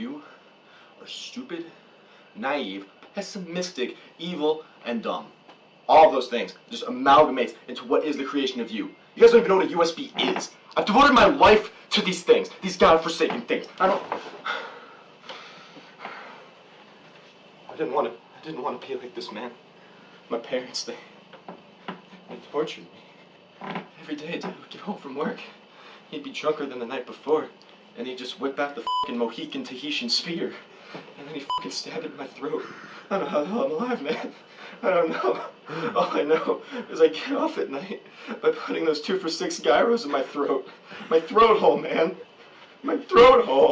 You are stupid, naive, pessimistic, evil, and dumb. All of those things just amalgamates into what is the creation of you. You guys don't even know what a USB is. I've devoted my life to these things, these godforsaken things. I don't. I didn't want to. I didn't want to be like this man. My parents, they, they tortured me. Every day, Dad would get home from work. He'd be drunker than the night before, and he'd just whip out the fucking Mohican Tahitian spear, and then he'd fucking stab it in my throat. I don't know how the hell I'm alive, man. I don't know. All I know is I get off at night by putting those two for six gyros in my throat. My throat hole, man. My throat hole.